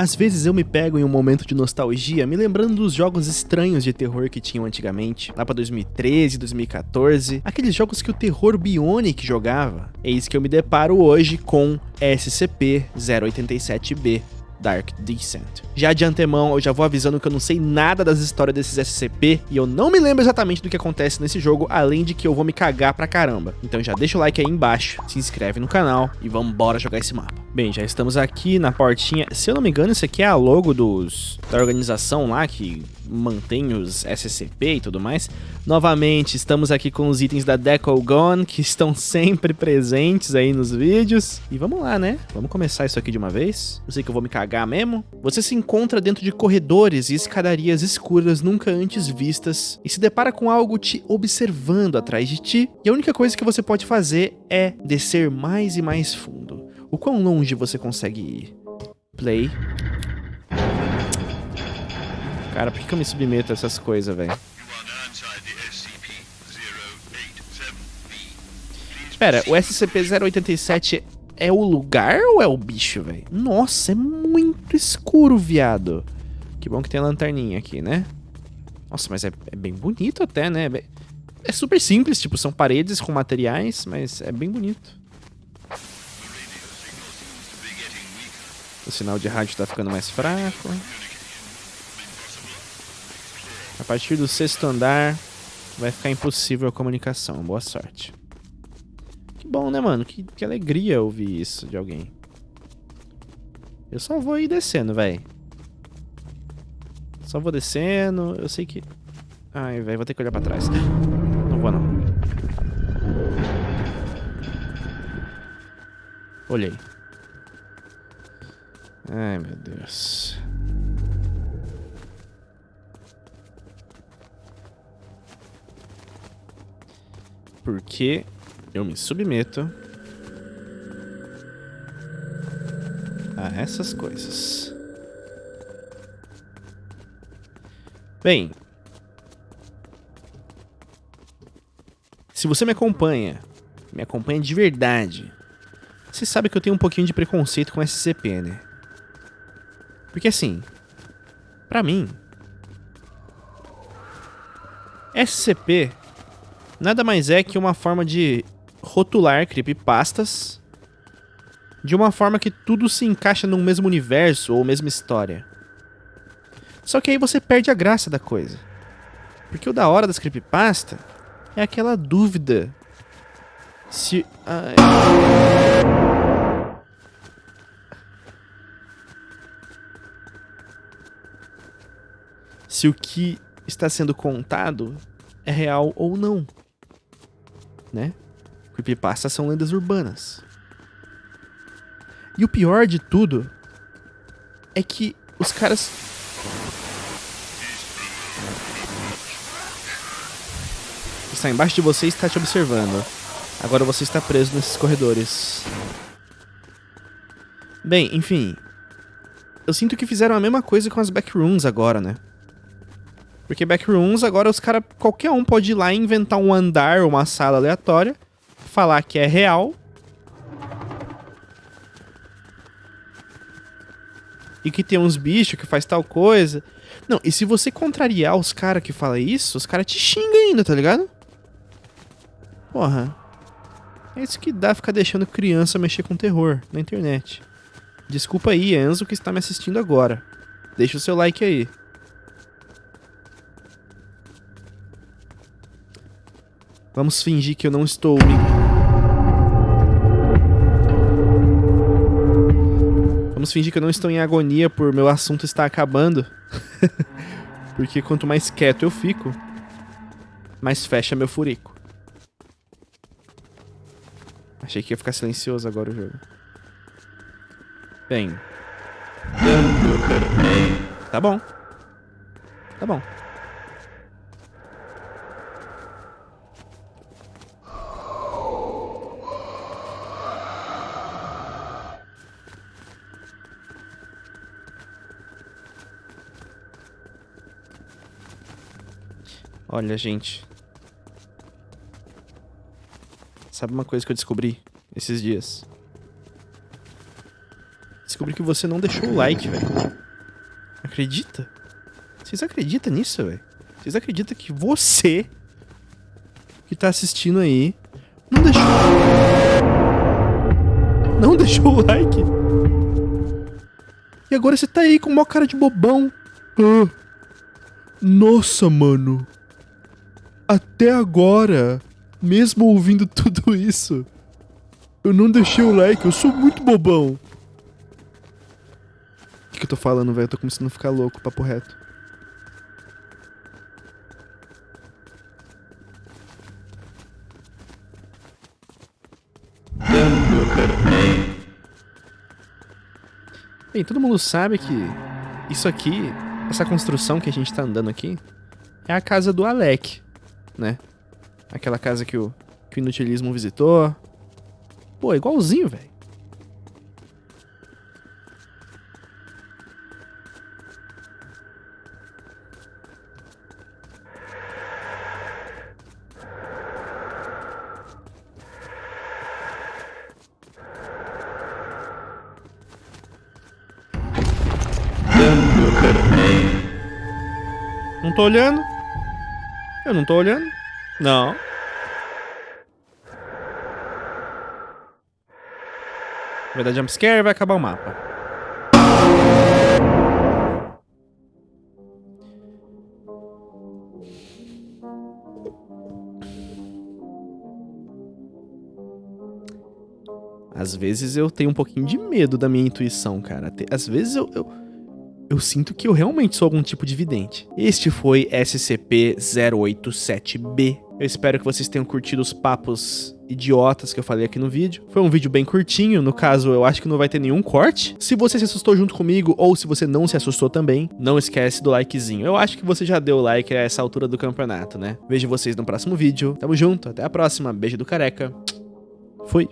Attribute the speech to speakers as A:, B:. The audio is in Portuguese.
A: Às vezes eu me pego em um momento de nostalgia, me lembrando dos jogos estranhos de terror que tinham antigamente, lá pra 2013, 2014, aqueles jogos que o terror Bionic jogava. Eis que eu me deparo hoje com SCP-087-B, Dark Descent. Já de antemão, eu já vou avisando que eu não sei nada das histórias desses SCP e eu não me lembro exatamente do que acontece nesse jogo, além de que eu vou me cagar pra caramba. Então já deixa o like aí embaixo, se inscreve no canal e vambora jogar esse mapa. Bem, já estamos aqui na portinha. Se eu não me engano, isso aqui é a logo dos da organização lá que mantém os SCP e tudo mais. Novamente, estamos aqui com os itens da Decogon, que estão sempre presentes aí nos vídeos. E vamos lá, né? Vamos começar isso aqui de uma vez. Eu sei que eu vou me cagar mesmo. Você se encontra dentro de corredores e escadarias escuras nunca antes vistas e se depara com algo te observando atrás de ti. E a única coisa que você pode fazer é descer mais e mais fundo. O quão longe você consegue ir? Play. Cara, por que eu me submeto a essas coisas, velho? Pera, o SCP-087 é o lugar ou é o bicho, velho? Nossa, é muito escuro, viado. Que bom que tem a lanterninha aqui, né? Nossa, mas é, é bem bonito até, né? É super simples, tipo, são paredes com materiais, mas é bem bonito. O sinal de rádio tá ficando mais fraco. A partir do sexto andar, vai ficar impossível a comunicação. Boa sorte. Que bom, né, mano? Que, que alegria ouvir isso de alguém. Eu só vou ir descendo, velho. Só vou descendo. Eu sei que... Ai, velho, vou ter que olhar pra trás. Não vou, não. Olhei. Ai, meu Deus. Porque eu me submeto a essas coisas. Bem, se você me acompanha, me acompanha de verdade, você sabe que eu tenho um pouquinho de preconceito com SCP, né? Porque assim, pra mim, SCP nada mais é que uma forma de rotular creepypastas de uma forma que tudo se encaixa no mesmo universo ou mesma história. Só que aí você perde a graça da coisa. Porque o da hora das creepypasta é aquela dúvida se... Ai... Se o que está sendo contado é real ou não né? Creepypastas são lendas urbanas. E o pior de tudo é que os caras está embaixo de você e está te observando. Agora você está preso nesses corredores. Bem, enfim. Eu sinto que fizeram a mesma coisa com as backrooms agora, né? Porque backrooms, agora os caras, qualquer um pode ir lá e inventar um andar uma sala aleatória, falar que é real. E que tem uns bichos que faz tal coisa. Não, e se você contrariar os caras que falam isso, os caras te xingam ainda, tá ligado? Porra. É isso que dá ficar deixando criança mexer com terror na internet. Desculpa aí, Enzo, que está me assistindo agora. Deixa o seu like aí. Vamos fingir que eu não estou me... Vamos fingir que eu não estou em agonia por meu assunto estar acabando. Porque quanto mais quieto eu fico, mais fecha meu furico. Achei que ia ficar silencioso agora o jogo. Bem. Tá bom. Tá bom. Olha, gente. Sabe uma coisa que eu descobri esses dias? descobri que você não deixou o like, velho. Acredita? Vocês acreditam nisso, velho? Vocês acreditam que você que tá assistindo aí não deixou... Não deixou o like? E agora você tá aí com uma cara de bobão. Ah, nossa, mano. Até agora, mesmo ouvindo tudo isso, eu não deixei o like, eu sou muito bobão. O que, que eu tô falando, velho? Eu tô começando a ficar louco, papo reto. Bem, todo mundo sabe que isso aqui, essa construção que a gente tá andando aqui, é a casa do Alec, né? Aquela casa que o, que o Inutilismo visitou. Pô, igualzinho, velho. Não tô olhando. Eu não tô olhando. Não. Vai dar jumpscare e vai acabar o mapa. Às vezes eu tenho um pouquinho de medo da minha intuição, cara. Às vezes eu, eu, eu sinto que eu realmente sou algum tipo de vidente. Este foi SCP-087-B. Eu espero que vocês tenham curtido os papos idiotas que eu falei aqui no vídeo. Foi um vídeo bem curtinho, no caso eu acho que não vai ter nenhum corte. Se você se assustou junto comigo ou se você não se assustou também, não esquece do likezinho. Eu acho que você já deu like a essa altura do campeonato, né? Vejo vocês no próximo vídeo. Tamo junto, até a próxima. Beijo do careca. Fui.